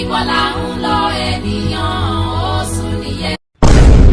ìwọ.